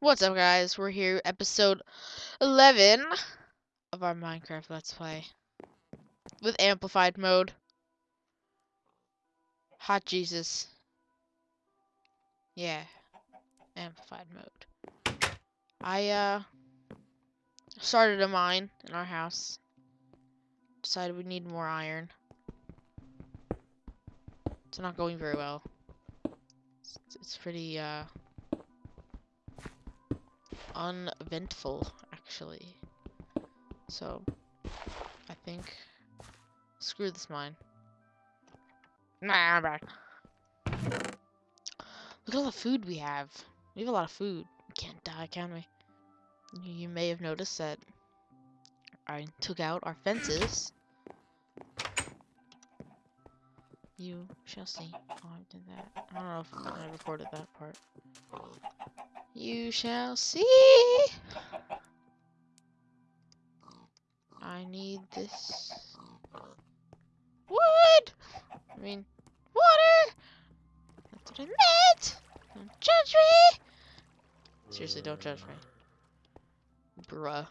What's up, guys? We're here, episode 11 of our Minecraft Let's Play with amplified mode. Hot Jesus. Yeah, amplified mode. I, uh, started a mine in our house. Decided we need more iron. It's not going very well. It's, it's pretty, uh, uneventful, actually. So, I think, screw this mine. Nah, I'm back. Look at all the food we have. We have a lot of food. We can't die, can we? You, may have noticed that I took out our fences. You shall see. Oh, I did that. I don't know if I recorded that part. You shall see. I need this wood. I mean, water. That's what I meant. Don't judge me. Seriously, don't judge me. Bruh.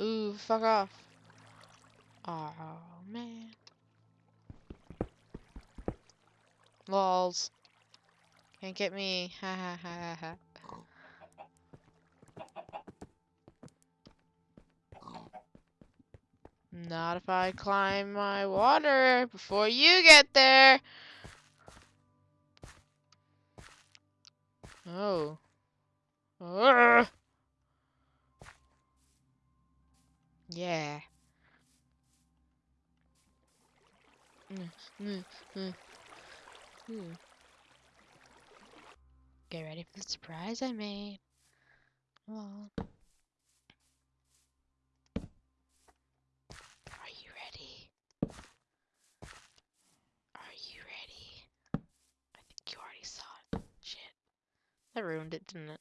Ooh, fuck off. Oh, man. Lols. Can't get me. Ha ha ha ha ha. Not if I climb my water before you get there. Oh. Urgh. Yeah. Mm, mm, mm. Ooh. Get ready for the surprise I made. Are you ready? Are you ready? I think you already saw it. Shit. That ruined it, didn't it?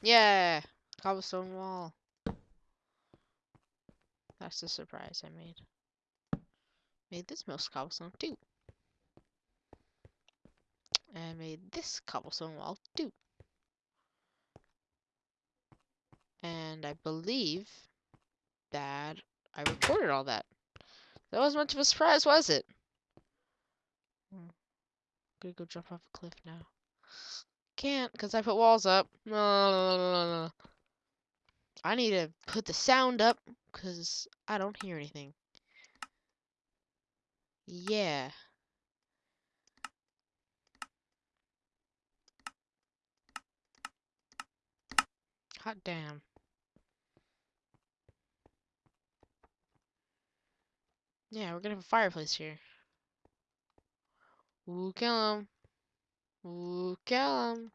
Yeah! Cobblestone wall. That's the surprise I made. Made this most cobblestone too. And made this cobblestone wall too. And I believe that I recorded all that. That wasn't much of a surprise, was it? Hmm. Gonna go jump off a cliff now. Can't, because I put walls up. I need to put the sound up, because I don't hear anything. Yeah. Hot damn. Yeah, we're gonna have a fireplace here. Ooh, kill him. Ooh, him.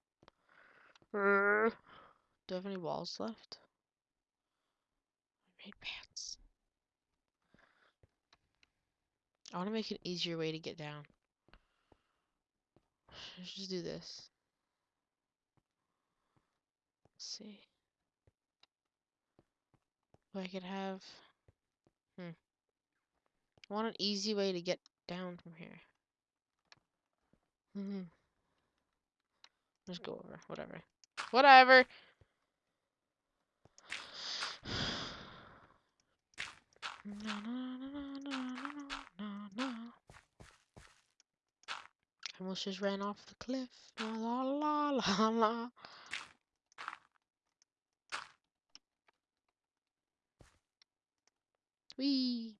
Do I have any walls left? I made pants. I want to make an easier way to get down. Let's just do this. Let's see. I could have... Hmm. I want an easy way to get down from here. Hmm. Just go over. Whatever. Whatever! No, no, no, no, no, no, no, no. I almost just ran off the cliff. La la la la la. Wee.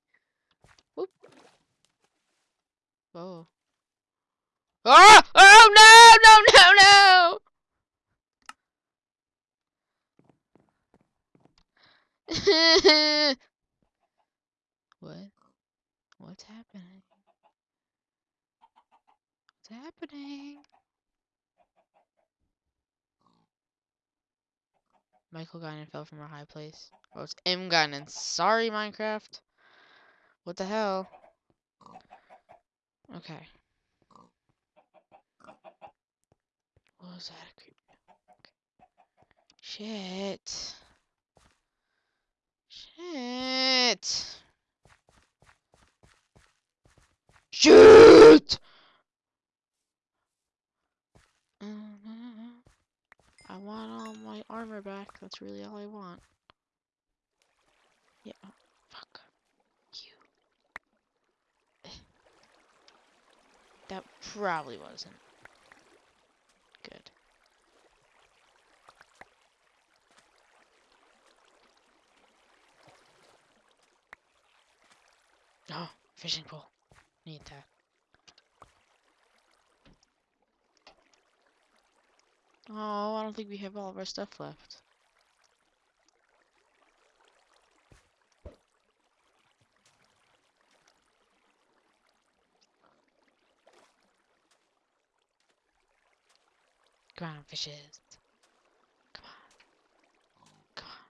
Whoop. Oh. Ah! Oh no! No! No! No! what? What's happening? What's happening? Michael Guinan fell from a high place. Oh, it's M Guinan. Sorry, Minecraft. What the hell? Okay. What Oh, was that? A. Shit. Shit. Shit! I want all my armor back. That's really all I want. Yeah. oh, Fuck. You. That probably wasn't good. Oh, fishing pole. Need that. Oh, I don't think we have all of our stuff left. On, fishes. Come on. Come on.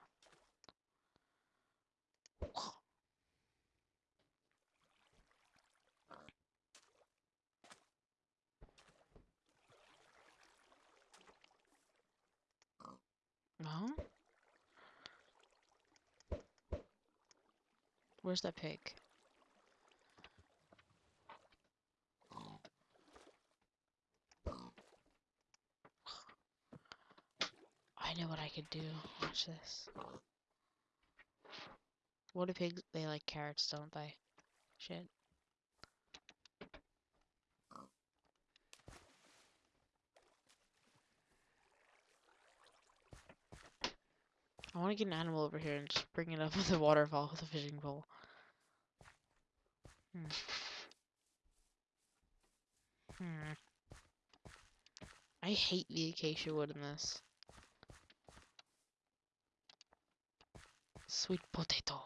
No? Where's that pig? I know what I could do. Watch this. What do pigs? They like carrots, don't they? Shit. I want to get an animal over here and just bring it up with a waterfall with a fishing pole. Hmm. Hmm. I hate the acacia wood in this. Sweet potato.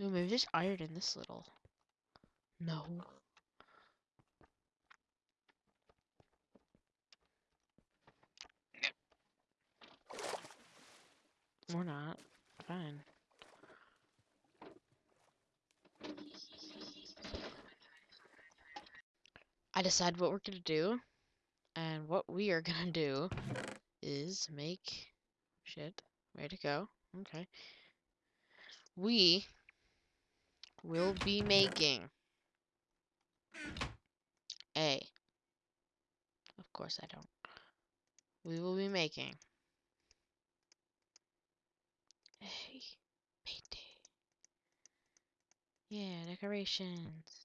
Ooh, maybe there's iron in this little. No. Or not. Fine. I decide what we're gonna do. And what we are gonna do is make shit. Ready to go. Okay. We will be making a of course I don't. We will be making a painting. Yeah, decorations.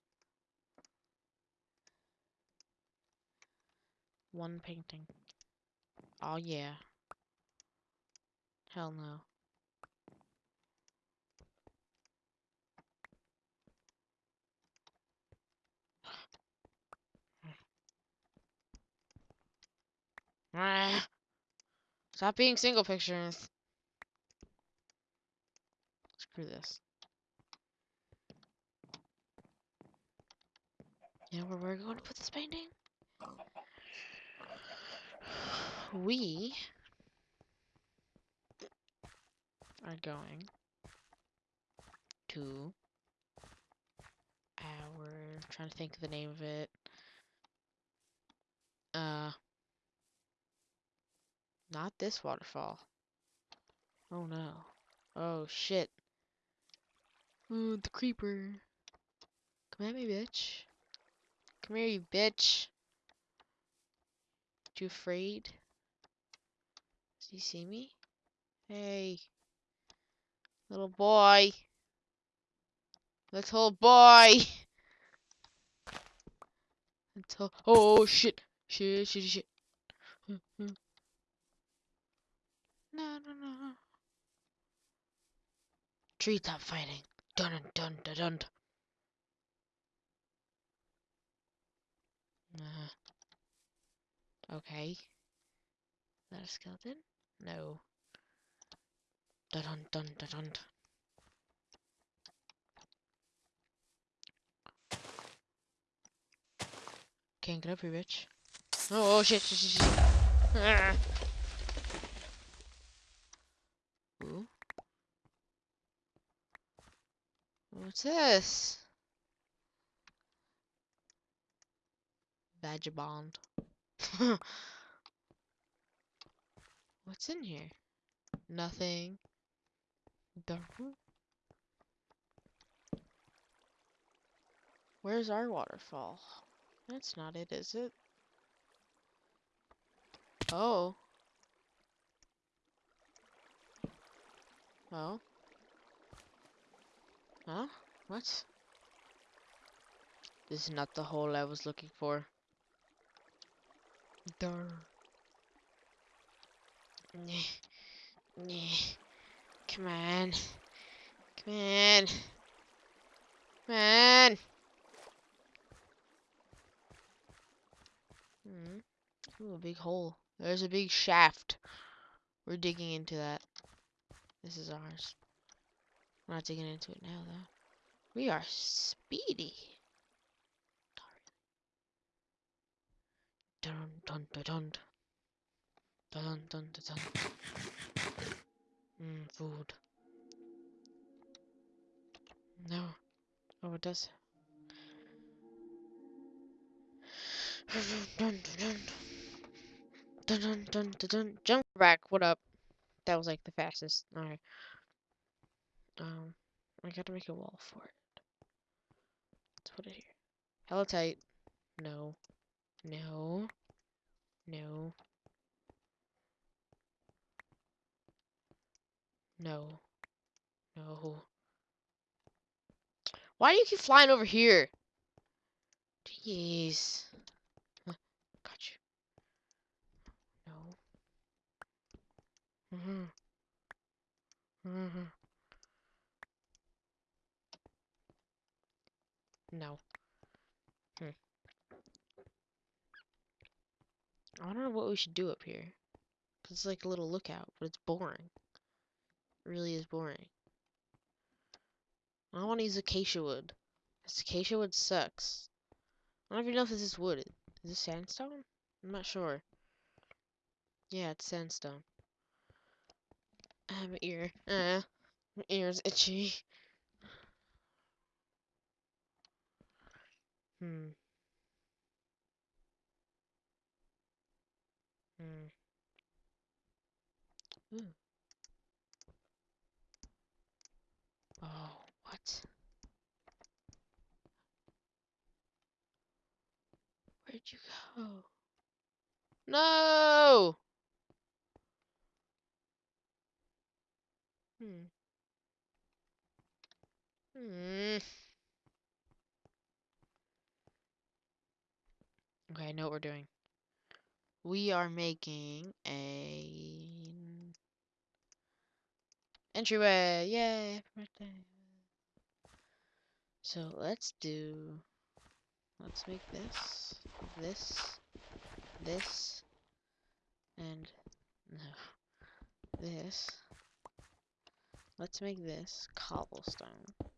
One painting. Oh yeah. Hell no. Stop being single pictures. Screw this. You know where we're going to put this painting? We are going to our trying to think of the name of it. Uh not this waterfall. Oh no. Oh shit. Oh the creeper. Come at me, bitch. Come here, you bitch. You afraid? Does he see me? Hey. Little boy. Little boy. Little oh shit. Shit shit shit. no no no. Treetop fighting. Dun dun dun dun dun. Uh, okay. Is that a skeleton? No. Dun dun dun dun dun. Can't get up here, bitch. Oh, oh shit, shit, shit, shit. Ah. Ooh. What's this? Vagabond. What's in here? Nothing. Dark. Where's our waterfall? That's not it, is it? Oh. Oh. Huh? What? This is not the hole I was looking for. Nyeh. Come on. Come on. Come on. Hmm. Ooh, a big hole. There's a big shaft. We're digging into that. This is ours. We're not digging into it now, though. We are speedy. Dun dun dun dun. Dun dun dun dun. Mmm, food. No. Oh, it does. Dun dun dun dun dun dun dun. Jump back. What up? That was like the fastest. All right. Um, I gotta make a wall for it. Let's put it here. Hella tight. No. No. No. No. No. Why do you keep flying over here? Jeez. Got you. No. Mm-hmm. Mm-hmm. No. I don't know what we should do up here. 'Cause it's like a little lookout, but it's boring. It really is boring. I want to use acacia wood. 'cause acacia wood sucks. I don't even know if this is wood. Is this sandstone? I'm not sure. Yeah, it's sandstone. I have an ear. Ah, my ear's itchy. Hmm. Hmm. Ooh. Oh, what? Where'd you go? No! Hmm. Hmm. Okay, I know what we're doing. We are making a entryway. Yay! So let's do. Let's make this, this, this, and no, this. Let's make this cobblestone.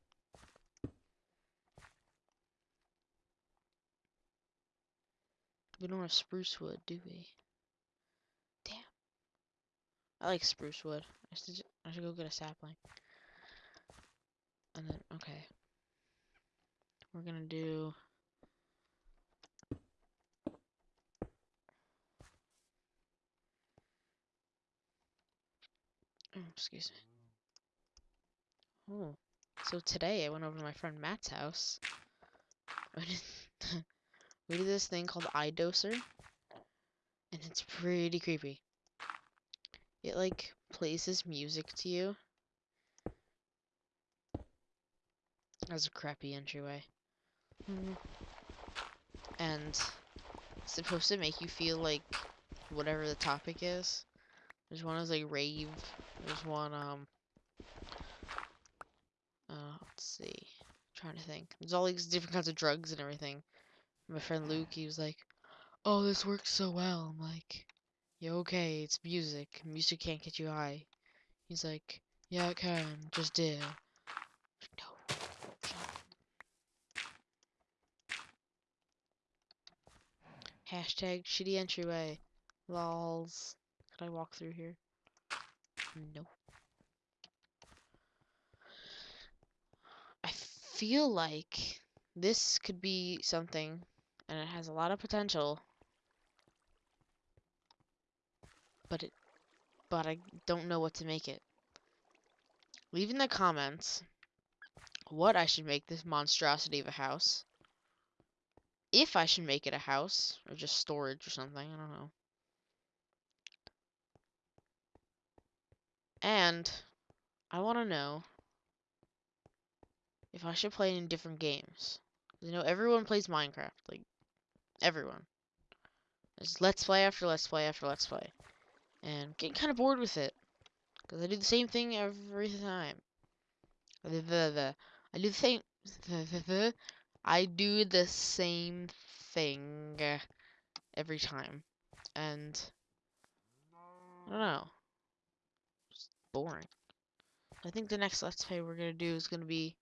We don't have spruce wood, do we? Damn. I like spruce wood. I should, I should go get a sapling. And then, okay. We're gonna do. Oh, excuse me. Oh. So today I went over to my friend Matt's house. We do this thing called iDoser. And it's pretty creepy. It like plays this music to you. As a crappy entryway. And it's supposed to make you feel like whatever the topic is. There's one that's like rave. There's one um uh let's see. trying to think. There's all these different kinds of drugs and everything. My friend Luke, he was like, Oh, this works so well. I'm like, Yeah, okay, it's music. Music can't get you high. He's like, Yeah it can, just did. No. Hashtag shitty entryway. Lols. Can I walk through here? No. I feel like this could be something, and it has a lot of potential. But it, but I don't know what to make it. Leave in the comments what I should make this monstrosity of a house. If I should make it a house, or just storage or something, I don't know. And I want to know if I should play in different games. You know, everyone plays Minecraft. Like, everyone. It's Let's Play after Let's Play after Let's Play. And I'm getting kind of bored with it. Because I do the same thing every time. I do the same... I do the same thing every time. And... I don't know. It's boring. I think the next Let's Play we're going to do is going to be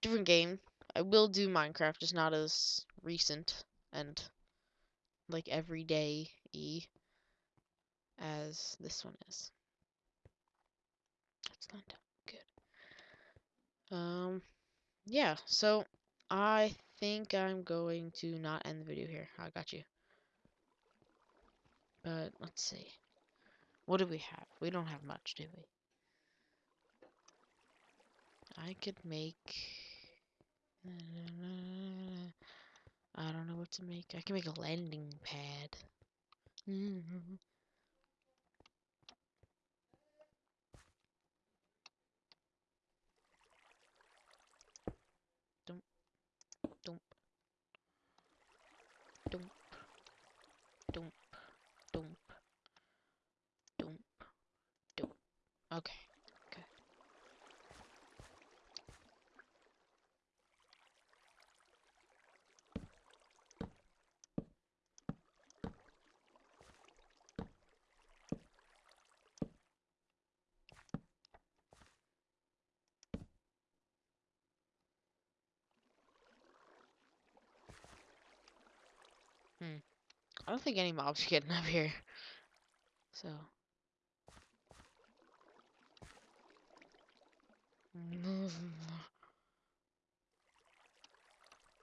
different game. I will do Minecraft, just not as recent and like everyday e as this one is. That's not good. Um, yeah. So I think I'm going to not end the video here. I got you. But let's see. What do we have? We don't have much, do we? I could make... I don't know what to make. I can make a landing pad. Mm-hmm. Dump. Okay. Hmm. I don't think any mobs are getting up here. So.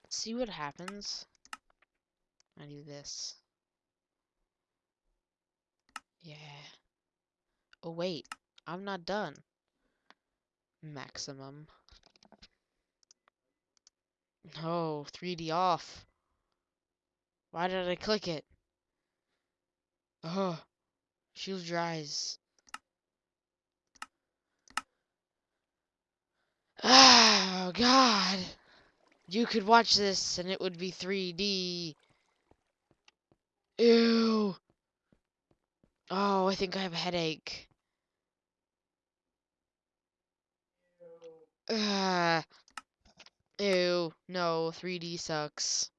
Let's see what happens. I do this. Yeah. Oh wait, I'm not done. Maximum. No, 3D off. Why did I click it? Oh, shield dries. Oh, God. You could watch this and it would be 3D. Ew. Oh, I think I have a headache. Ah. Ew. No, 3D sucks.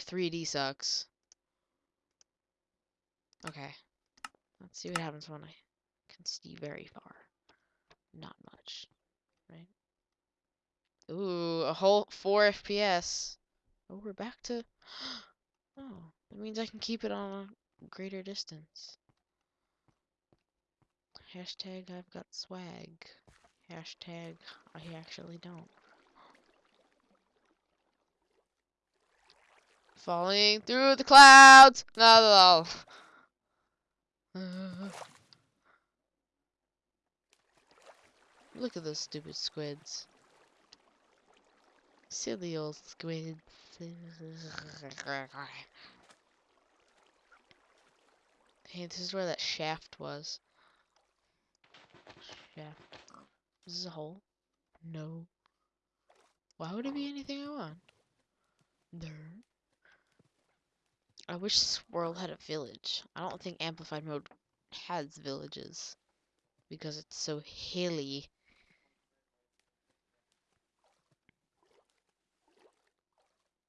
3D sucks. Okay. Let's see what happens when I can see very far. Not much. Right? Ooh, a whole 4 FPS. Oh, we're back to... Oh, that means I can keep it on a greater distance. Hashtag I've got swag. Hashtag I actually don't. Falling through the clouds. No, no, no. Uh, look at those stupid squids. Silly old squids. Hey, this is where that shaft was. Shaft. Is this a hole? No. Why would it be anything I want? There. I wish world had a village. I don't think Amplified Mode has villages. Because it's so hilly.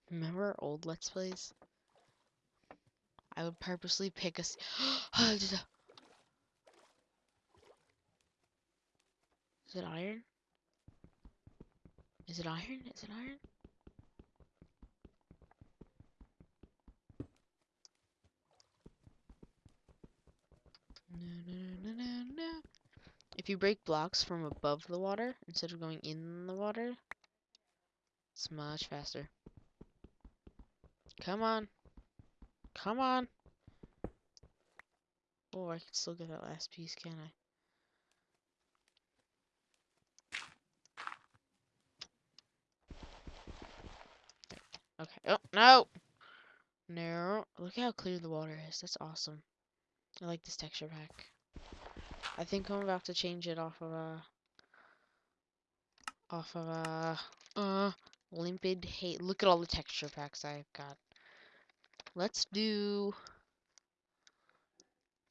Remember old Let's Plays? I would purposely pick a... Is it iron? Is it iron? Is it iron? If you break blocks from above the water instead of going in the water, it's much faster. Come on. Come on. Oh, I can still get that last piece, can I? Okay. Oh, no! No. Look how clear the water is. That's awesome. I like this texture pack. I think I'm about to change it off of a off of a uh limpid hate. Look at all the texture packs I've got. Let's do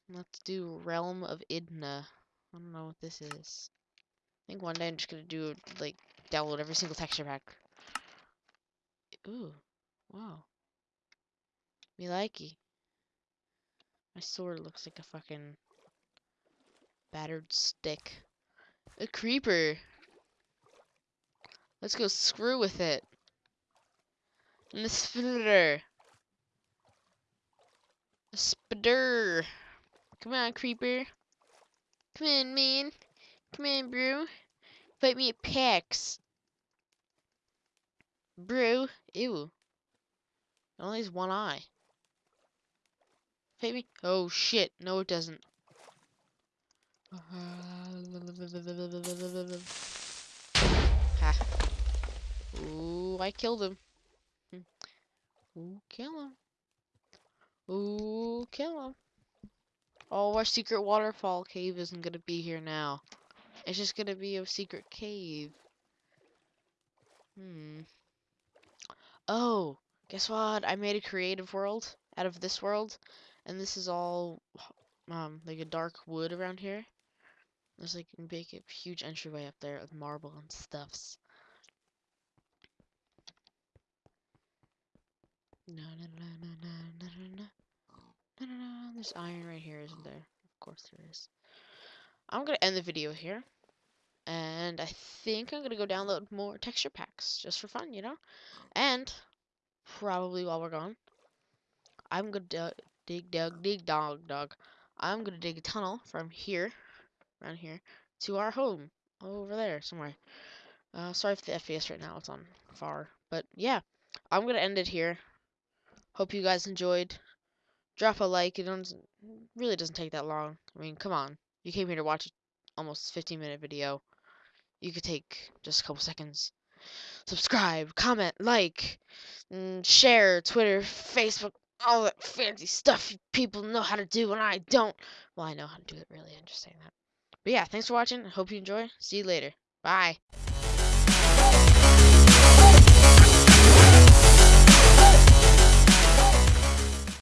let's do Realm of Idna. I don't know what this is. I think one day I'm just gonna do like download every single texture pack. Ooh, wow. Me likey. My sword looks like a fucking battered stick. A creeper. Let's go screw with it. And the spitter. A spider. Come on, creeper. Come on, man. Come on, bro. Fight me at PAX. Bro. Ew. Only has one eye. Fight me. Oh, shit. No, it doesn't. ha. Ooh, I killed him. Ooh, kill him. Ooh, kill him. Oh, our secret waterfall cave isn't gonna be here now. It's just gonna be a secret cave. Hmm. Oh, guess what? I made a creative world out of this world, and this is all um like a dark wood around here. There's like a big, huge entryway up there with marble and stuffs. No, no, no, no, no, no, no. No, no, no, there's iron right here, isn't there? Of course there is. I'm gonna end the video here. And I think I'm gonna go download more texture packs, just for fun, you know? And, probably while we're gone, I'm gonna dig, dug, dig, dog, dog. I'm gonna dig a tunnel from here, around here, to our home, over there, somewhere. Uh, sorry for the FPS right now, it's on far. But, yeah, I'm gonna end it here. Hope you guys enjoyed drop a like. It doesn't, really doesn't take that long. I mean, come on. You came here to watch a almost 15 minute video. You could take just a couple seconds. Subscribe, comment, like, share, Twitter, Facebook, all that fancy stuff people know how to do and I don't. Well, I know how to do it really. I'm just saying that. But yeah, thanks for watching. I hope you enjoy. See you later. Bye.